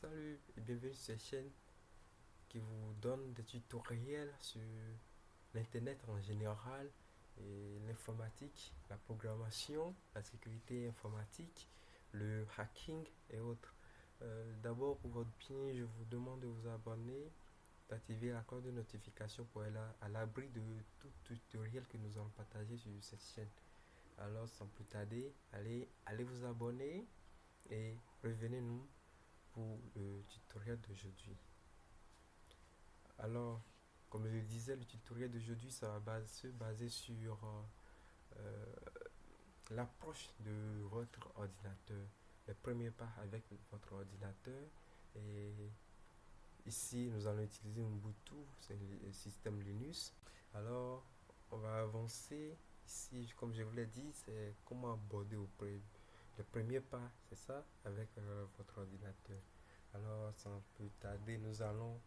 Salut et bienvenue sur cette chaîne qui vous donne des tutoriels sur l'internet en général et l'informatique, la programmation, la sécurité informatique, le hacking et autres. Euh, d'abord pour votre bien, je vous demande de vous abonner, d'activer la cloche de notification pour être à l'abri de tout tutoriel que nous allons partager sur cette chaîne. Alors sans plus tarder, allez, allez vous abonner et revenez-nous pour le tutoriel d'aujourd'hui. Alors, comme je le disais, le tutoriel d'aujourd'hui, ça va se baser sur euh, l'approche de votre ordinateur. Le premier pas avec votre ordinateur. Et ici, nous allons utiliser Ubuntu, c'est le système Linux. Alors, on va avancer. Ici, comme je vous l'ai dit, c'est comment aborder au le premier pas, c'est ça, avec euh, votre ordinateur. Alors, sans plus tarder, nous allons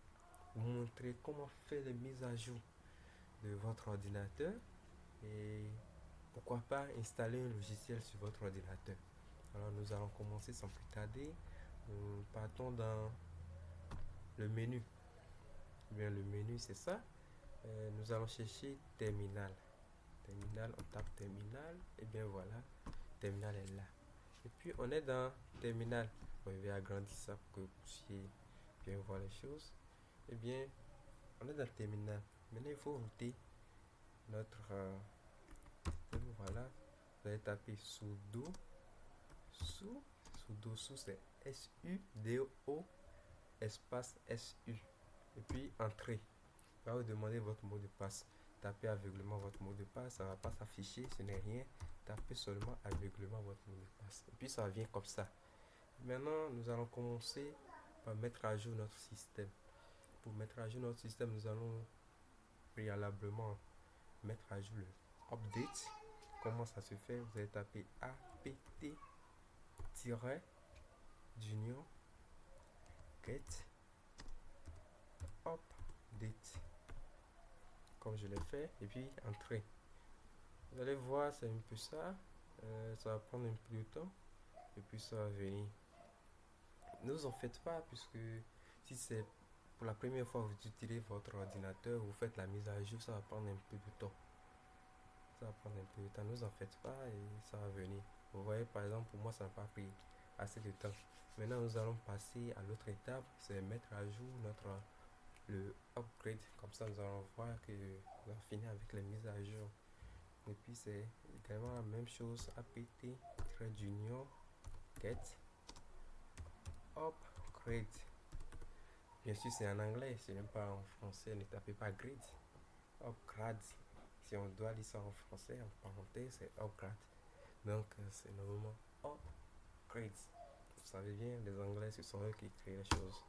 vous montrer comment faire les mises à jour de votre ordinateur et pourquoi pas installer un logiciel sur votre ordinateur. Alors, nous allons commencer sans plus tarder. Nous partons dans le menu. Bien, le menu, c'est ça. Euh, nous allons chercher terminal. Terminal, on tape terminal. Et bien voilà, terminal est là. Et puis on est dans terminal. je vais agrandir ça pour que vous puissiez bien voir les choses. Et eh bien, on est dans terminal. Maintenant, il faut router notre. Euh, voilà. Vous allez taper sudo. Sous. Sudo sous, c'est S-U-D-O espace S-U. Et puis entrer. va vous demander votre mot de passe. Tapez aveuglement votre mot de passe. Ça va pas s'afficher. Ce n'est rien tapez seulement aveuglement votre mot de passe. Et puis ça vient comme ça. Maintenant, nous allons commencer par mettre à jour notre système. Pour mettre à jour notre système, nous allons préalablement mettre à jour le update. Comment ça se fait? Vous allez taper apt-junior get update comme je l'ai fait et puis entrer vous allez voir, c'est un peu ça. Euh, ça va prendre un peu de temps. Et puis ça va venir. Ne vous en faites pas, puisque si c'est pour la première fois que vous utilisez votre ordinateur, vous faites la mise à jour, ça va prendre un peu de temps. Ça va prendre un peu de temps. Ne vous en faites pas et ça va venir. Vous voyez, par exemple, pour moi, ça n'a pas pris assez de temps. Maintenant, nous allons passer à l'autre étape, c'est mettre à jour notre le upgrade. Comme ça, nous allons voir que nous avons fini avec les mises à jour et puis c'est également la même chose. Apt junior get upgrade bien sûr c'est en anglais ce n'est pas en français. Ne tapez pas grade upgrade si on doit lire ça en français en parenthèse c'est upgrade donc euh, c'est normalement upgrade vous savez bien les anglais ce sont eux qui créent les choses.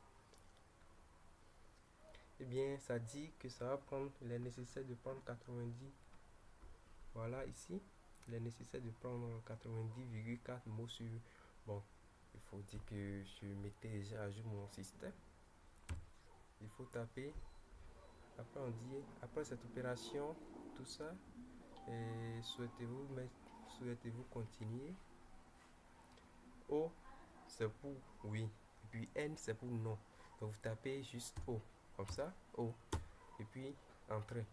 Et eh bien ça dit que ça va prendre il est nécessaire de prendre 90 voilà, ici, il est nécessaire de prendre 90,4 mots sur... Bon, il faut dire que je mettais déjà à jour mon système. Il faut taper. Après, on dit, après cette opération, tout ça, et souhaitez-vous souhaitez-vous continuer? O, c'est pour oui. Et puis N, c'est pour non. Donc, vous tapez juste O, comme ça, O. Et puis, Entrée.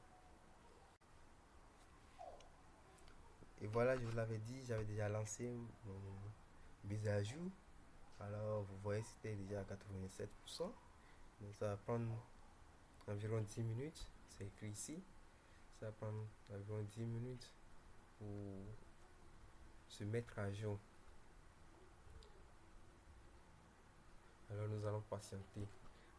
Voilà, je vous l'avais dit, j'avais déjà lancé mon mise à jour. Alors, vous voyez, c'était déjà à 87%. Donc, ça va prendre environ 10 minutes. C'est écrit ici. Ça va prendre environ 10 minutes pour se mettre à jour. Alors, nous allons patienter.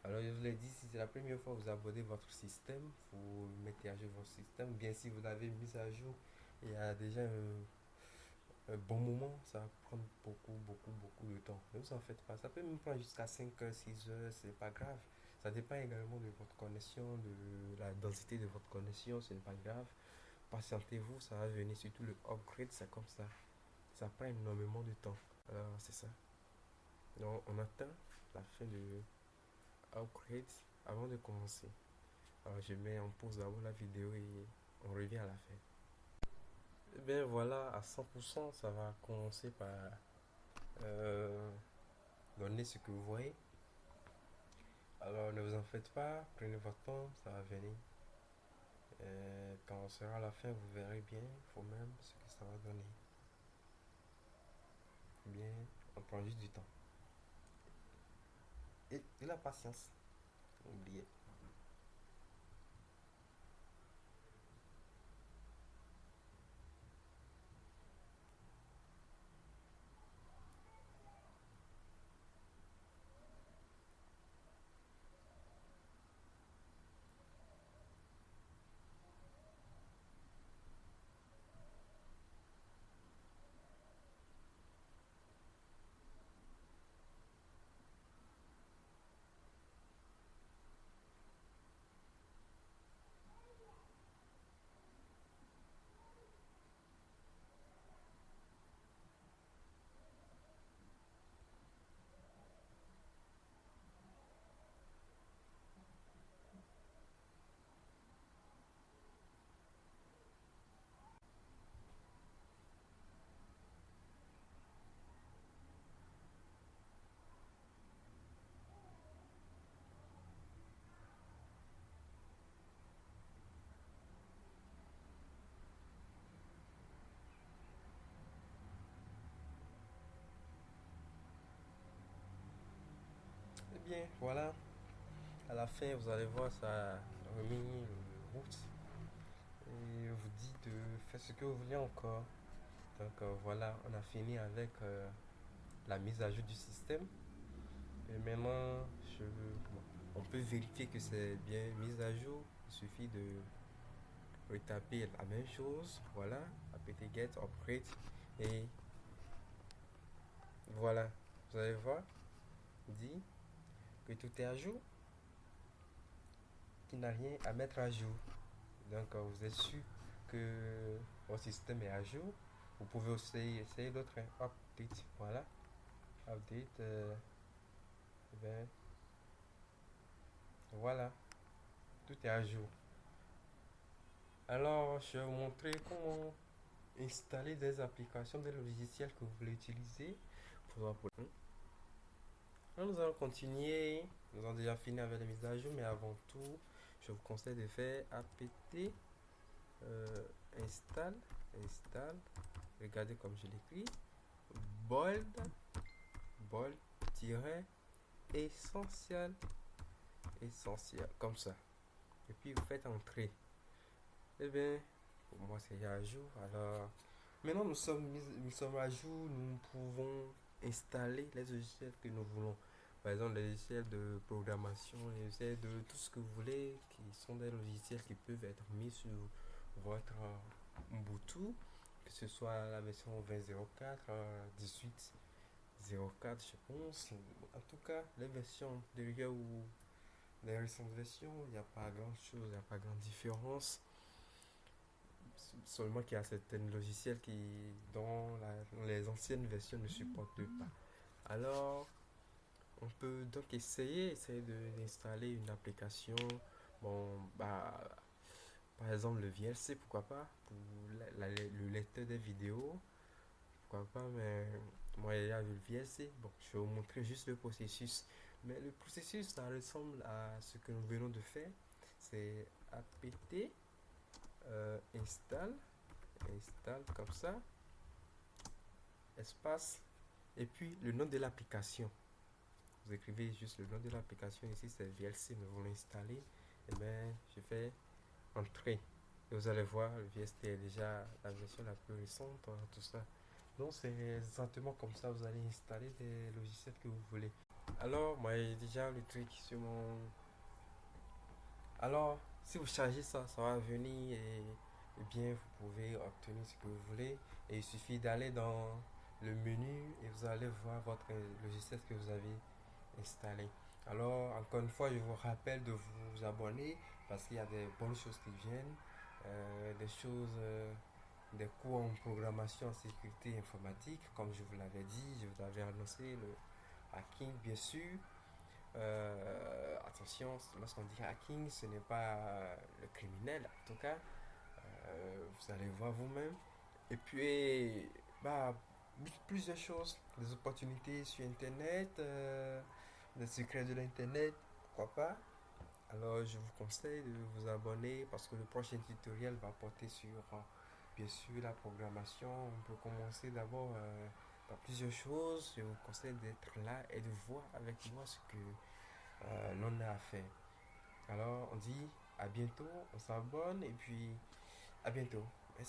Alors, je vous l'ai dit, si c'est la première fois que vous abonnez votre système, vous mettez à jour votre système. Bien, si vous l'avez mis à jour, il y a déjà un, bon moment, ça va prendre beaucoup, beaucoup, beaucoup de temps. Ne vous en faites pas. Ça peut même prendre jusqu'à 5 heures, 6 heures, c'est pas grave. Ça dépend également de votre connexion, de la densité de votre connexion, ce n'est pas grave. Patientez-vous, ça va venir. Surtout le upgrade, c'est comme ça. Ça prend énormément de temps. Alors, c'est ça. Donc, on attend la fin de upgrade avant de commencer. Alors, je mets en pause d'abord la vidéo et on revient à la fin. Eh bien voilà, à 100%, ça va commencer par euh, donner ce que vous voyez. Alors ne vous en faites pas, prenez votre temps, ça va venir. Et quand on sera à la fin, vous verrez bien vous-même ce que ça va donner. Bien, on prend juste du temps. Et, et la patience. Oubliez. Eh bien, voilà. À la fin, vous allez voir, ça le route. Et vous dit de faire ce que vous voulez encore. Donc euh, voilà, on a fini avec euh, la mise à jour du système. Et maintenant, je, on peut vérifier que c'est bien mis à jour. Il suffit de retaper la même chose. Voilà, apt get upgrade et voilà. Vous allez voir, dit tout est à jour, qu'il n'a rien à mettre à jour. Donc euh, vous êtes sûr que votre système est à jour. Vous pouvez aussi essayer d'autres hein. update. Voilà. Update. euh, eh ben, voilà. Tout est à jour. Alors, je vais vous montrer comment installer des applications, des logiciels que vous voulez utiliser nous allons continuer. Nous avons déjà fini avec la mise à jour, mais avant tout, je vous conseille de faire apt euh, install, install. Regardez comme je l'écris. Bold, bold, tiret, essentiel, essentiel, comme ça. Et puis vous faites entrer. Eh bien, pour moi c'est à jour. Alors, maintenant nous sommes, nous sommes à jour, nous pouvons installer les logiciels que nous voulons. Par exemple, les logiciels de programmation, les logiciels de tout ce que vous voulez, qui sont des logiciels qui peuvent être mis sur votre euh, Ubuntu, que ce soit la version 20.04, euh, 18.04, je pense. En tout cas, les versions derrière ou les récentes versions, il n'y a pas grand chose, il n'y a pas grande différence. Seulement qu'il y a certains logiciels qui, dont les anciennes versions ne supportent pas. Alors, on peut donc essayer, essayer d'installer une application. Bon, bah, par exemple le VLC, pourquoi pas, pour le lecteur des vidéos, pourquoi pas, mais moi il y a le VLC. Bon, je vais vous montrer juste le processus. Mais le processus, ça ressemble à ce que nous venons de faire. C'est apt euh, install, install comme ça, espace, et puis le nom de l'application. Vous écrivez juste le nom de l'application ici, c'est VLC, nous voulons installer. Et bien, je fais entrer. Et vous allez voir, le VST est déjà la version la plus récente, hein, tout ça. Donc, c'est exactement comme ça, vous allez installer des logiciels que vous voulez. Alors, moi, j'ai déjà le truc sur mon. Alors, si vous chargez ça, ça va venir et, bien, vous pouvez obtenir ce que vous voulez. Et il suffit d'aller dans le menu et vous allez voir votre logiciel que vous avez installé. Alors, encore une fois, je vous rappelle de vous abonner parce qu'il y a des bonnes choses qui viennent, euh, des choses, euh, des cours en programmation en sécurité informatique, comme je vous l'avais dit, je vous avais annoncé le hacking, bien sûr. Euh, attention, lorsqu'on dit hacking, ce n'est pas euh, le criminel, en tout cas. Euh, vous allez voir vous-même. Et puis, bah, plusieurs choses, des opportunités sur Internet, euh, des secrets de l'Internet, pourquoi pas. Alors je vous conseille de vous abonner parce que le prochain tutoriel va porter sur bien sûr la programmation. On peut commencer d'abord plusieurs choses. Je vous conseille d'être là et de voir avec moi ce que euh, l'on a à faire. Alors on dit à bientôt, on s'abonne et puis à bientôt.